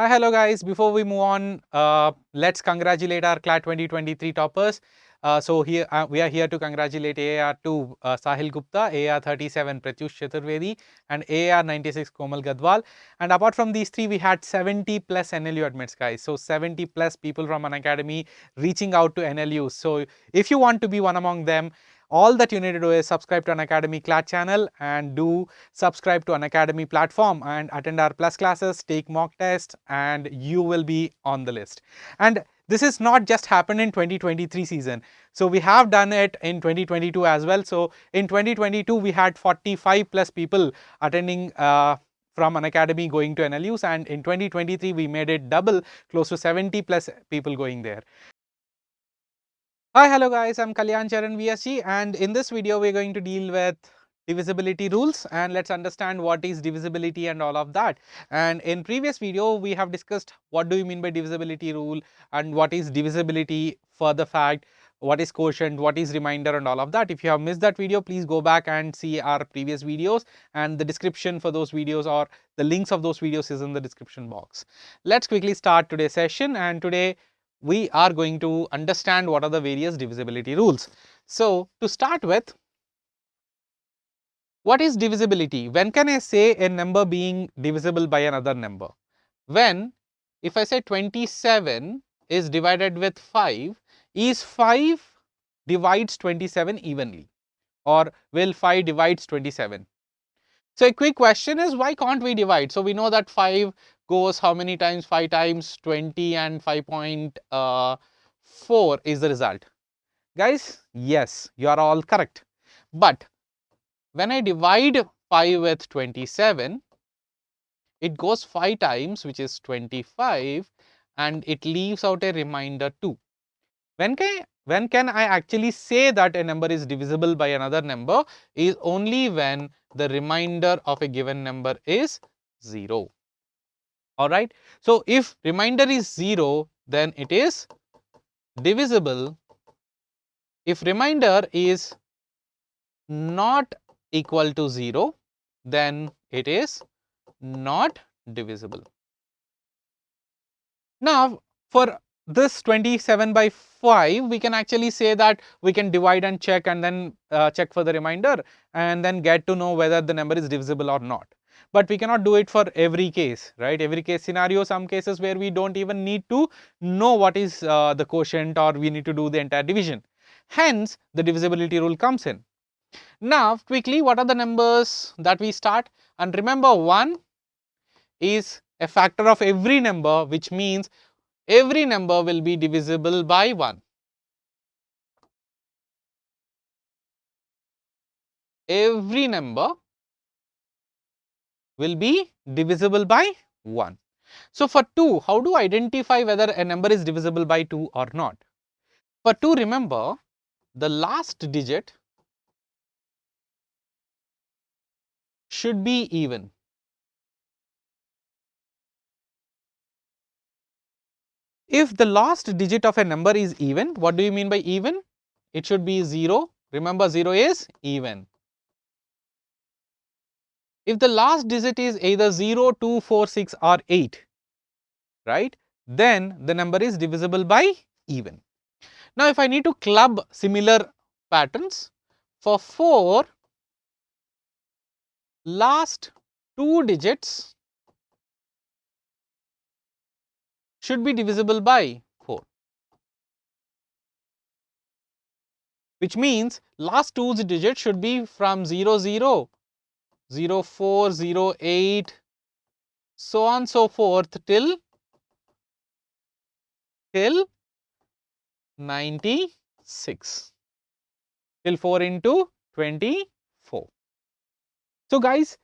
Hi, hello guys. Before we move on, uh, let's congratulate our CLAT 2023 toppers. Uh, so here uh, we are here to congratulate AR2 uh, Sahil Gupta, AR37 Pratyush Chaturvedi and AR96 Komal Gadwal. And apart from these three, we had 70 plus NLU admits guys. So 70 plus people from Unacademy reaching out to NLU. So if you want to be one among them, all that you need to do is subscribe to Unacademy CLAT channel and do subscribe to Unacademy platform and attend our plus classes, take mock tests and you will be on the list. And this is not just happened in 2023 season. So we have done it in 2022 as well. So in 2022 we had 45 plus people attending uh, from Unacademy going to NLUs and in 2023 we made it double close to 70 plus people going there. Hi, hello guys, I'm Kalyan Charan VSG and in this video we're going to deal with divisibility rules and let's understand what is divisibility and all of that. And in previous video we have discussed what do you mean by divisibility rule and what is divisibility for the fact, what is quotient, what is remainder and all of that. If you have missed that video, please go back and see our previous videos and the description for those videos or the links of those videos is in the description box. Let's quickly start today's session and today we are going to understand what are the various divisibility rules. So, to start with, what is divisibility? When can I say a number being divisible by another number? When, if I say 27 is divided with 5, is 5 divides 27 evenly or will 5 divides 27? So, a quick question is why can't we divide? So, we know that 5 goes how many times 5 times 20 and 5.4 uh, is the result. Guys, yes, you are all correct. But when I divide 5 with 27, it goes 5 times which is 25 and it leaves out a remainder 2. When can, when can I actually say that a number is divisible by another number is only when the remainder of a given number is 0 alright. So, if remainder is 0 then it is divisible. If remainder is not equal to 0 then it is not divisible. Now, for this 27 by 5 we can actually say that we can divide and check and then uh, check for the remainder and then get to know whether the number is divisible or not. But we cannot do it for every case, right? Every case scenario, some cases where we don't even need to know what is uh, the quotient or we need to do the entire division. Hence, the divisibility rule comes in. Now, quickly, what are the numbers that we start? And remember, 1 is a factor of every number, which means every number will be divisible by 1. Every number will be divisible by 1. So, for 2, how do I identify whether a number is divisible by 2 or not? For 2, remember the last digit should be even. If the last digit of a number is even, what do you mean by even? It should be 0. Remember 0 is even. If the last digit is either 0, 2, 4, 6 or 8, right, then the number is divisible by even. Now, if I need to club similar patterns, for 4, last two digits should be divisible by 4, which means last two digits should be from 0, 0 0, 4, 0, 8, so on so forth till till 96 till 4 into 24. So, guys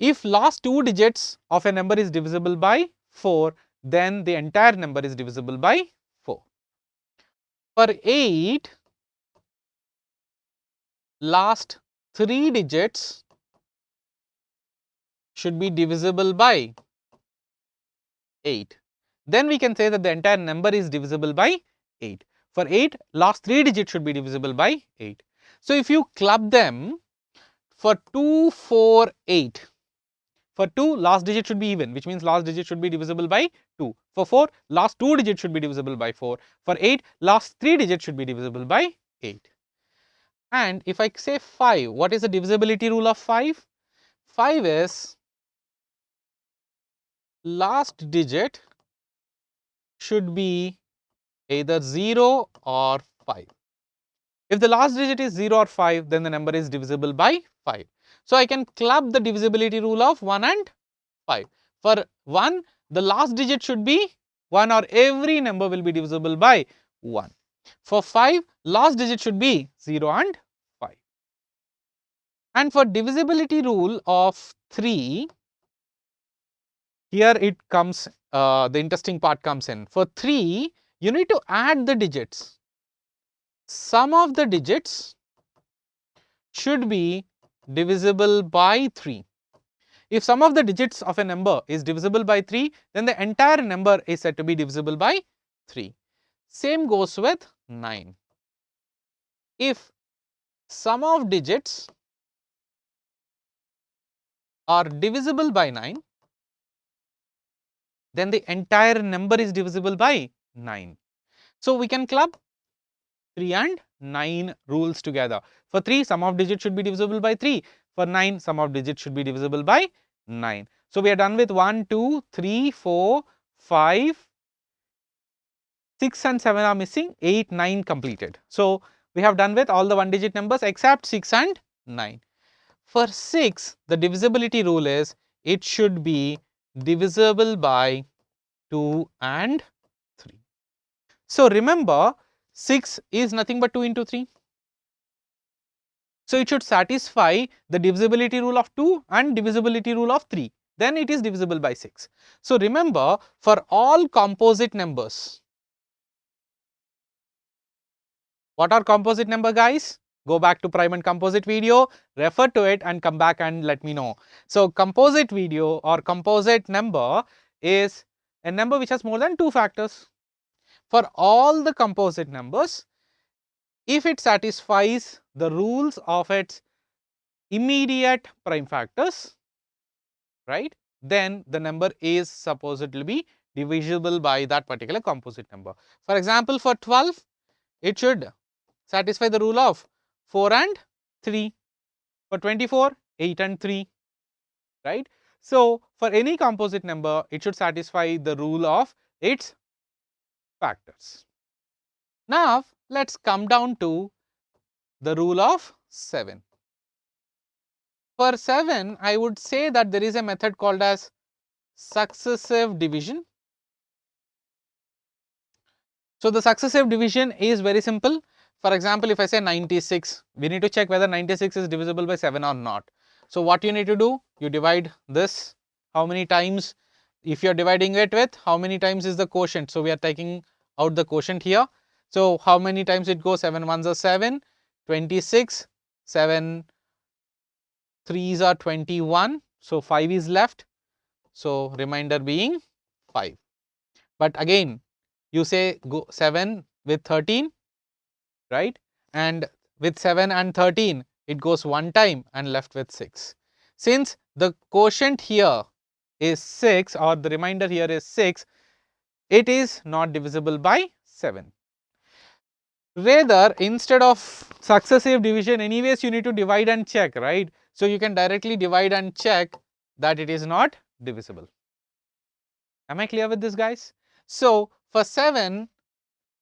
if last two digits of a number is divisible by 4 then the entire number is divisible by 4. For 8 last 3 digits should be divisible by 8. Then we can say that the entire number is divisible by 8. For 8, last 3 digits should be divisible by 8. So, if you club them for 2, 4, 8, For 2, last digit should be even, which means last digit should be divisible by 2. For 4, last 2 digits should be divisible by 4. For 8, last 3 digits should be divisible by 8. And if I say 5, what is the divisibility rule of 5? 5 is last digit should be either 0 or 5. If the last digit is 0 or 5, then the number is divisible by 5. So, I can club the divisibility rule of 1 and 5. For 1, the last digit should be 1 or every number will be divisible by 1. For 5, last digit should be 0 and 5. And for divisibility rule of 3, here it comes, uh, the interesting part comes in. For 3, you need to add the digits. Sum of the digits should be divisible by 3. If sum of the digits of a number is divisible by 3, then the entire number is said to be divisible by 3. Same goes with 9. If sum of digits are divisible by 9, then the entire number is divisible by 9. So, we can club 3 and 9 rules together. For 3, sum of digits should be divisible by 3. For 9, sum of digits should be divisible by 9. So, we are done with 1, 2, 3, 4, 5, 6 and 7 are missing, 8, 9 completed. So, we have done with all the one digit numbers except 6 and 9. For 6, the divisibility rule is it should be divisible by 2 and 3. So, remember 6 is nothing but 2 into 3. So, it should satisfy the divisibility rule of 2 and divisibility rule of 3, then it is divisible by 6. So, remember for all composite numbers, what are composite number guys? Go back to prime and composite video, refer to it and come back and let me know. So, composite video or composite number is a number which has more than 2 factors for all the composite numbers if it satisfies the rules of its immediate prime factors right then the number is supposed to be divisible by that particular composite number. For example, for 12 it should satisfy the rule of 4 and 3, for 24 8 and 3 right. So, for any composite number it should satisfy the rule of its factors. Now, let us come down to the rule of 7. For 7, I would say that there is a method called as successive division. So, the successive division is very simple. For example, if I say 96, we need to check whether 96 is divisible by 7 or not. So, what you need to do? You divide this how many times if you are dividing it with how many times is the quotient. So, we are taking out the quotient here. So, how many times it goes 7 ones are 7, 26, 7 threes are 21. So, 5 is left. So, remainder being 5. But again you say go 7 with 13 right and with 7 and 13 it goes one time and left with 6. Since the quotient here is 6 or the remainder here is 6, it is not divisible by 7. Rather instead of successive division anyways you need to divide and check right. So, you can directly divide and check that it is not divisible. Am I clear with this guys? So, for 7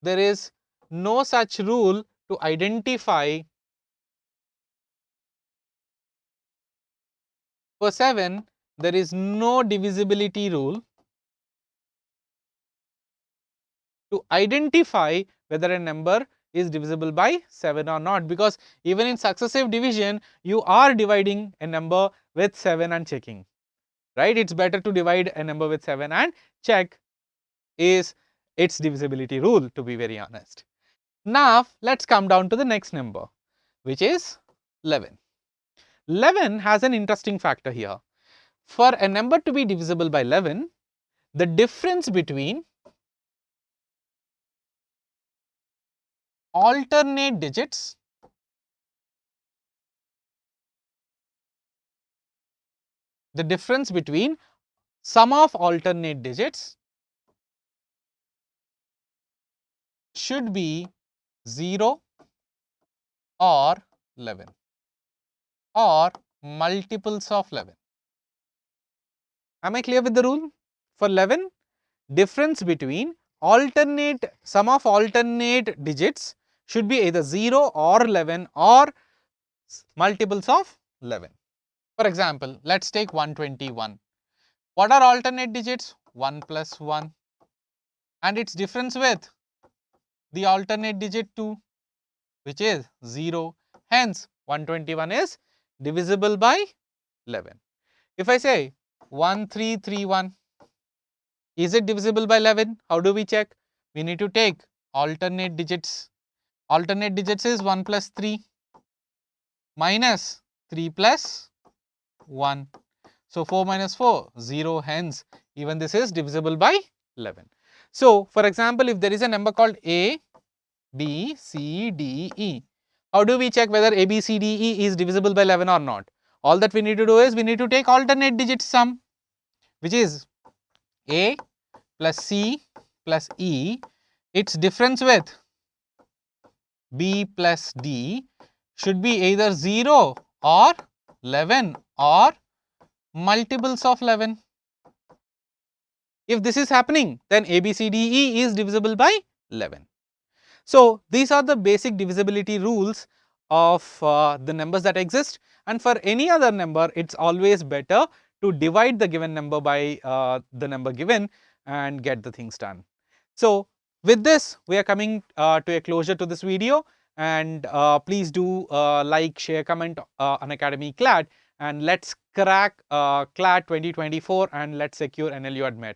there is no such rule to identify for 7 there is no divisibility rule to identify whether a number is divisible by 7 or not because even in successive division you are dividing a number with 7 and checking right it is better to divide a number with 7 and check is its divisibility rule to be very honest. Now, let us come down to the next number which is 11. 11 has an interesting factor here. For a number to be divisible by 11, the difference between alternate digits – the difference between sum of alternate digits should be 0 or 11 or multiples of 11. Am I clear with the rule? For 11, difference between alternate sum of alternate digits should be either 0 or 11 or multiples of 11. For example, let us take 121. What are alternate digits? 1 plus 1 and its difference with the alternate digit 2 which is 0. Hence, 121 is divisible by 11. If I say 1331, is it divisible by 11? How do we check? We need to take alternate digits. Alternate digits is 1 plus 3 minus 3 plus 1. So, 4 minus 4, 0 hence even this is divisible by 11. So, for example, if there is a number called A, B, C, D, E, how do we check whether A, B, C, D, E is divisible by 11 or not? All that we need to do is we need to take alternate digit sum which is A plus C plus E, its difference with B plus D should be either 0 or 11 or multiples of 11. If this is happening, then A, B, C, D, E is divisible by 11. So, these are the basic divisibility rules of uh, the numbers that exist and for any other number, it is always better to divide the given number by uh, the number given and get the things done. So, with this, we are coming uh, to a closure to this video and uh, please do uh, like, share, comment uh, Academy CLAT and let's crack uh, CLAT 2024 and let's secure NLU admit.